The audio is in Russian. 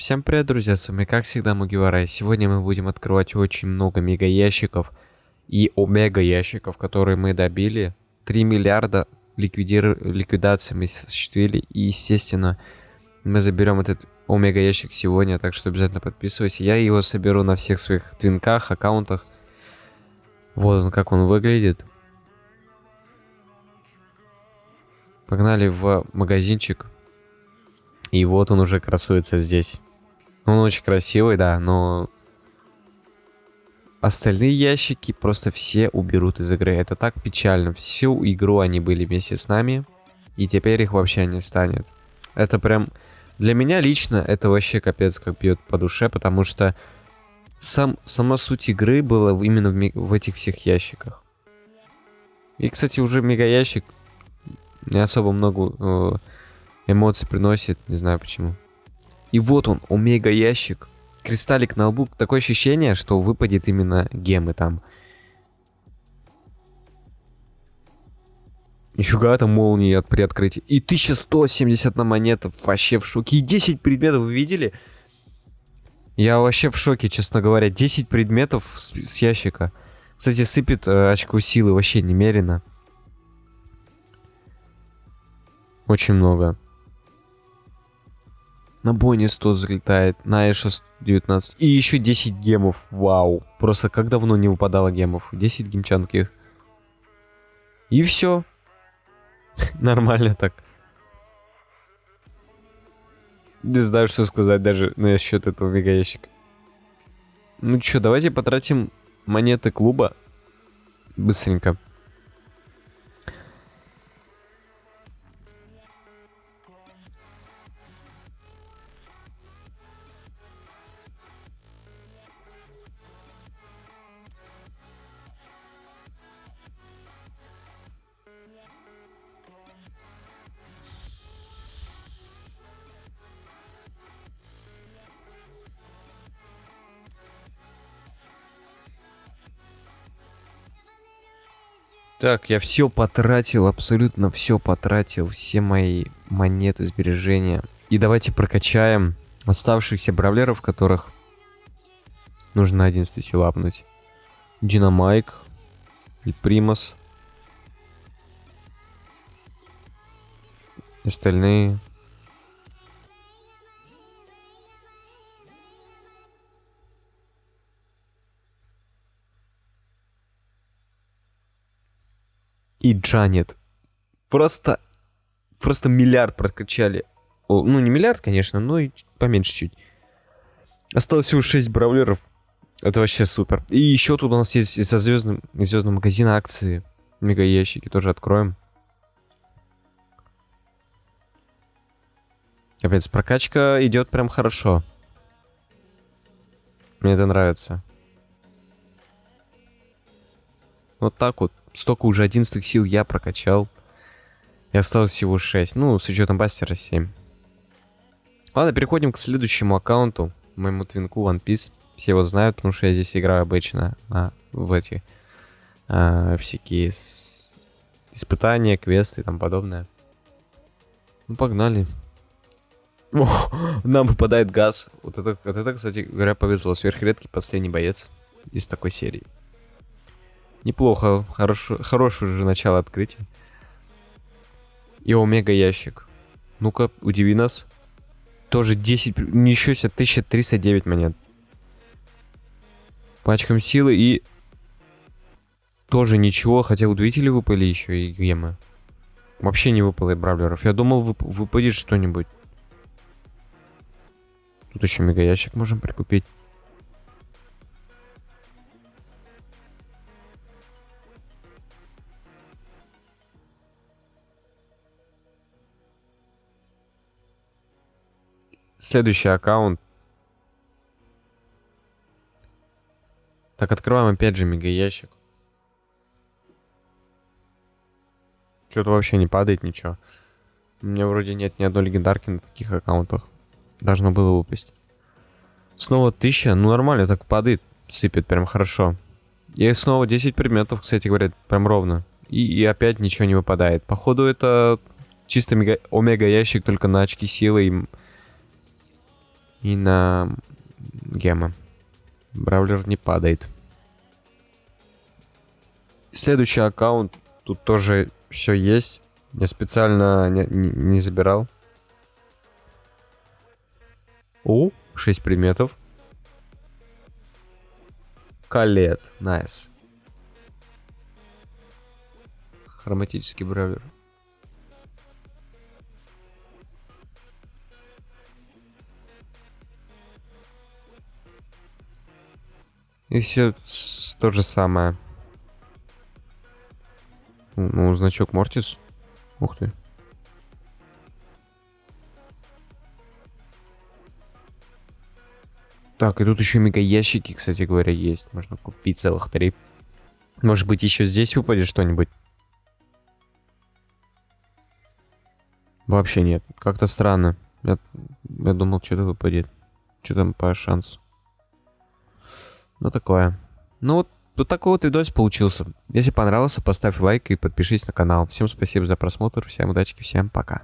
Всем привет, друзья, с вами как всегда Мугивара. Сегодня мы будем открывать очень много мега ящиков и омега ящиков, которые мы добили. 3 миллиарда ликвидир... ликвидации мы осуществили. И, естественно, мы заберем этот омега ящик сегодня, так что обязательно подписывайся. Я его соберу на всех своих твинках, аккаунтах. Вот он, как он выглядит. Погнали в магазинчик. И вот он уже красуется здесь. Он очень красивый, да, но... Остальные ящики просто все уберут из игры. Это так печально. Всю игру они были вместе с нами. И теперь их вообще не станет. Это прям... Для меня лично это вообще капец как бьет по душе, потому что сам, сама суть игры была именно в, в этих всех ящиках. И, кстати, уже мега ящик не особо много э, эмоций приносит, не знаю почему. И вот он, омега ящик. Кристаллик на лбу. Такое ощущение, что выпадет именно гемы там. Нифига там молнии от при открытии. И 1170 на монетов. Вообще в шоке. И 10 предметов вы видели? Я вообще в шоке, честно говоря. 10 предметов с, с ящика. Кстати, сыпет э, очко силы вообще немерено. Очень много. На Бонни 100 залетает, на Эша 19. И еще 10 гемов. Вау. Просто как давно не выпадало гемов. 10 гемчанских. И все. Нормально так. Не знаю, что сказать даже насчет этого мегаящика. Ну что, давайте потратим монеты клуба. Быстренько. Так, я все потратил, абсолютно все потратил, все мои монеты, сбережения. И давайте прокачаем оставшихся бравлеров, которых нужно 11 сил апнуть. Динамайк, и Примас. Остальные и Джанет. Просто, просто миллиард прокачали. О, ну, не миллиард, конечно, но и поменьше чуть. Осталось всего 6 бравлеров. Это вообще супер. И еще тут у нас есть из-за звездным, из магазина акции. Мега ящики тоже откроем. Капец, прокачка идет прям хорошо. Мне это нравится. Вот так вот столько уже 11 сил я прокачал. И осталось всего 6. Ну, с учетом бастера 7. Ладно, переходим к следующему аккаунту. Моему твинку One Piece. Все его знают, потому что я здесь играю обычно а, в эти а, всякие с... испытания, квесты и тому подобное. Ну, погнали. О, нам выпадает газ. Вот это, вот это, кстати говоря, повезло. Сверхредкий последний боец из такой серии. Неплохо, хорошо, хорошее уже начало открытия. И омега ящик. Ну-ка, удиви нас. Тоже 10, ничего себе, 1309 монет. Пачкам силы и... Тоже ничего, хотя удивители выпали еще и гемы. Вообще не выпало и бравлеров. Я думал, вып выпадет что-нибудь. Тут еще мега ящик можем прикупить. Следующий аккаунт. Так, открываем опять же мега ящик. Что-то вообще не падает ничего. У меня вроде нет ни одной легендарки на таких аккаунтах. Должно было выпасть. Снова 1000. Ну нормально, так падает. Сыпет прям хорошо. И снова 10 предметов, кстати говоря, прям ровно. И, и опять ничего не выпадает. Походу это чисто мега, омега ящик только на очки силы и И на гема. Бравлер не падает. Следующий аккаунт. Тут тоже все есть. Я специально не, не, не забирал. О, 6 предметов. Колетт. Nice. Хроматический brawler. И все то же самое. Ну, значок Мортис. Ух ты. Так, и тут еще мега ящики, кстати говоря, есть. Можно купить целых три. Может быть, еще здесь выпадет что-нибудь? Вообще нет. Как-то странно. Я, я думал, что-то выпадет. Что там по шансу. Ну, такое. Ну, вот, вот такой вот видос получился. Если понравился, поставь лайк и подпишись на канал. Всем спасибо за просмотр, всем удачи, всем пока.